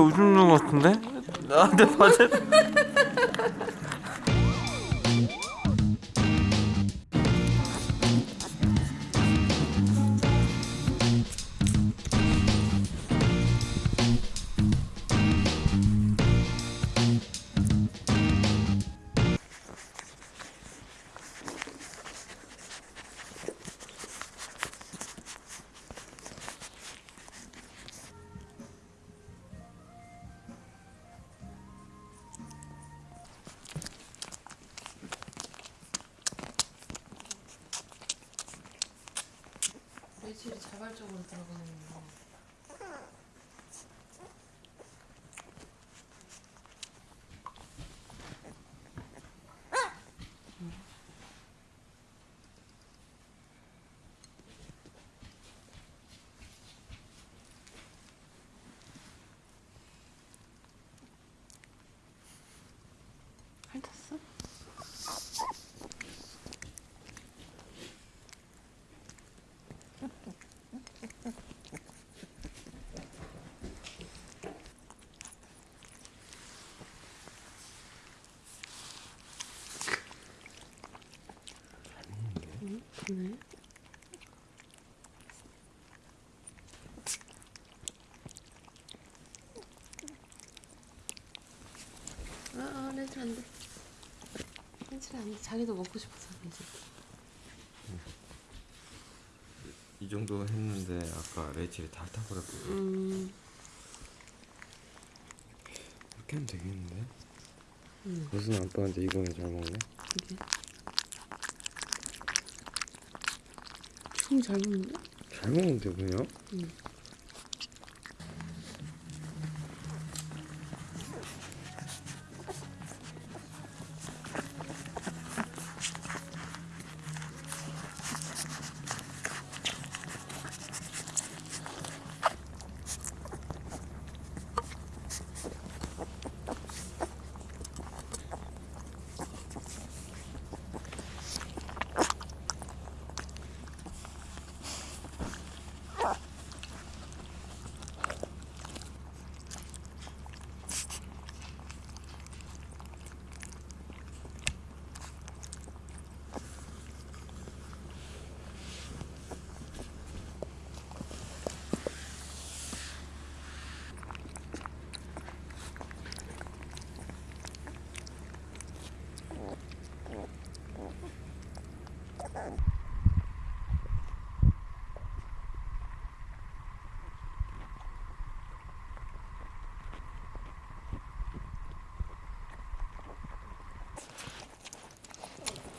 웃는 것 같은데? 나한테 맞아. 아, 렌즈 안 돼. 렌즈 안 돼. 자기도 먹고 싶어서 렌즈. 이 정도 했는데 아까 레이첼이 다 타버렸거든. 음, 이렇게 하면 되겠는데? 음. 무슨 아빠한테 이거는 잘 먹네. 이게. 춤잘 먹는데? 잘 먹는데 그냥? 응.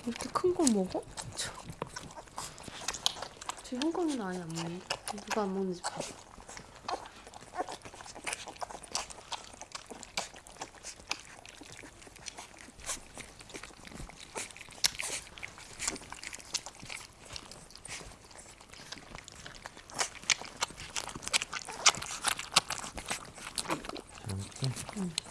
이렇게 큰 거 먹어? 저. 저 형광이는 아예 안 먹는데? 누가 안 먹는지 봐. 잘 먹지?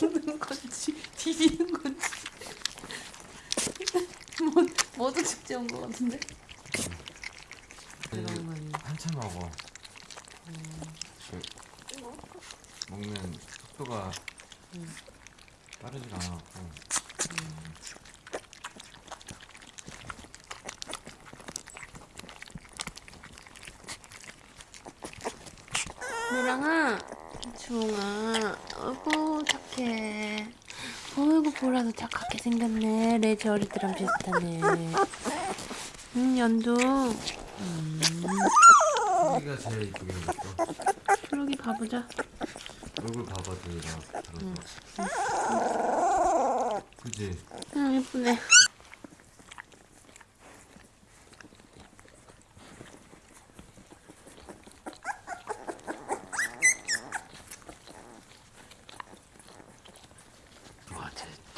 먹는 건지 비비는 건지 뭐 온거 같은데? 이런 거 아니야? 한참 먹어. 그 먹는 속도가 빠르질 않았고. 미랑아, 주홍아, 어이 구 착해. 어이구 보라도 착하게 생겼네. 레지 어리들랑 비슷하네. 응 연두. 여기가 제일 이쁘게 생겼어. 그러기 가보자. 얼굴 봐봐 도희가 들어서. 그지? 응 예쁘네.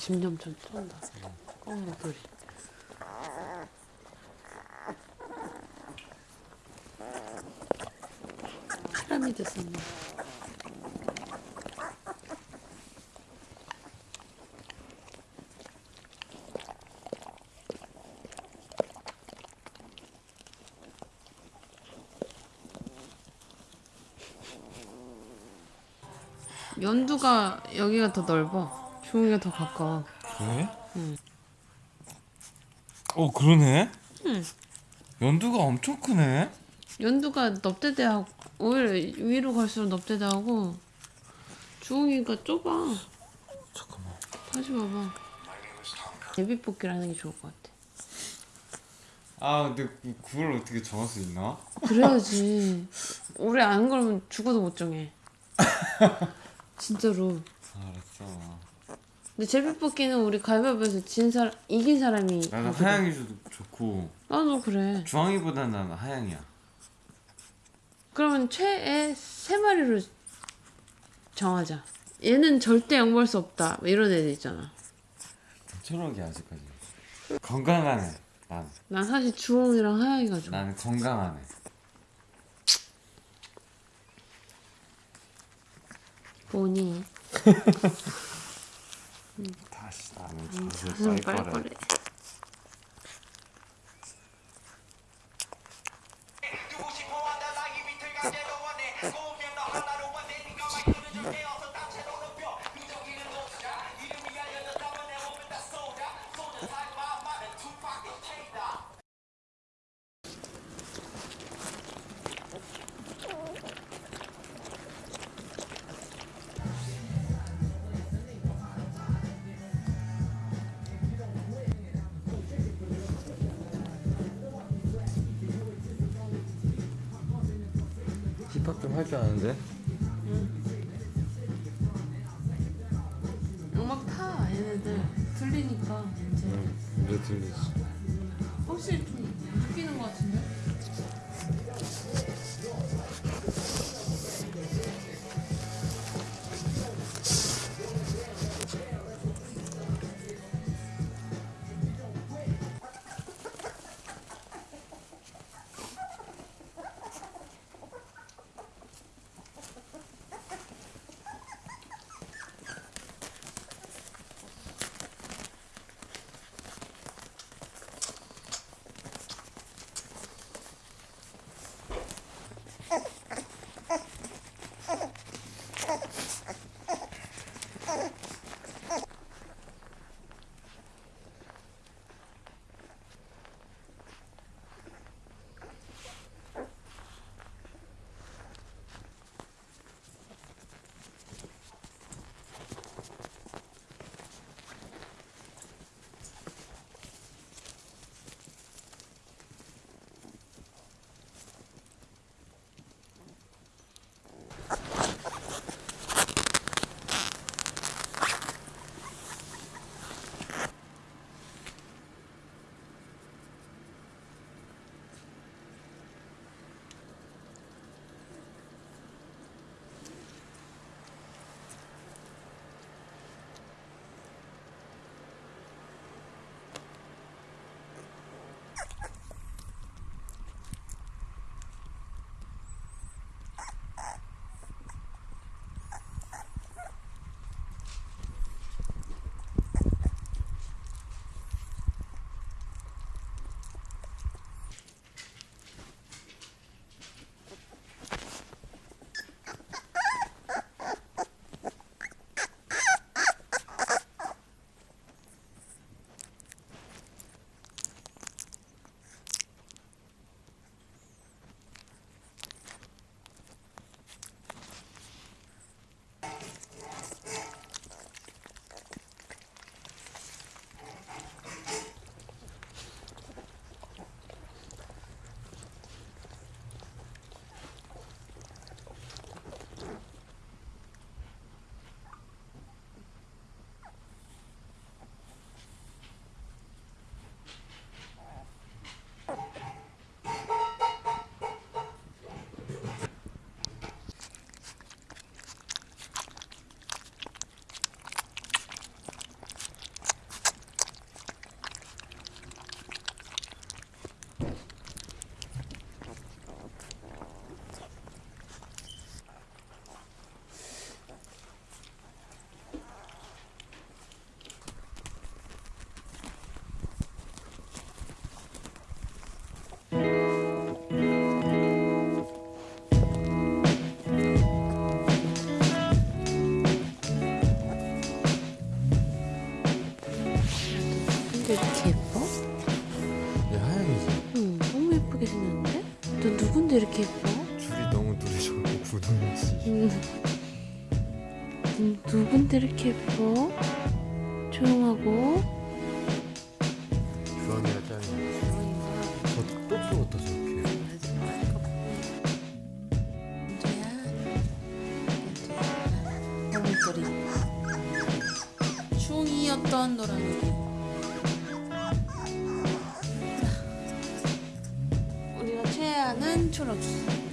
10년 전 처음 어, 꽁모들이. 사람이 됐었네. 연두가 여기가 더 넓어. 중이가 더 가까워. 그래? 어 그러네. 응. 연두가 엄청 크네. 연두가 넙대대하고 오히려 위로 갈수록 넙대대하고 주홍이가 좁아. 잠깐만. 다시 봐봐. 예비 뽑기라는 게 좋을 것 같아. 아 근데 그- 그걸 어떻게 정할 수 있나? 그래야지. 오래 안 걸으면 죽어도 못 정해. 진짜로. 아, 알았어. 근데 제비뽑기는 우리 가위바위보에서 진 사람 이긴 사람이. 나는 하거든. 하양이 좋고 나도 그래. 주황이보다는 나는 하양이야. 그러면 최애 세 마리로 정하자. 얘는 절대 양보할 수 없다. 뭐 이런 애들 있잖아. 초록이 아직까지. 건강하네. 난 난 사실 주홍이랑 하양이가 좋아. 나는 건강하네. 뭐니? 다시 나는 음, 젖을 가슴 빨 좀 할 줄 아는데? 음악 타 얘네들 들리니까 이제 왜 들리지? 확실 분홍지 음, 누군데 이렇게 예뻐? 조용하고 주황이가 짱이야 저또 풀었다 저렇게 너물들이 충이었던 노란색 초록색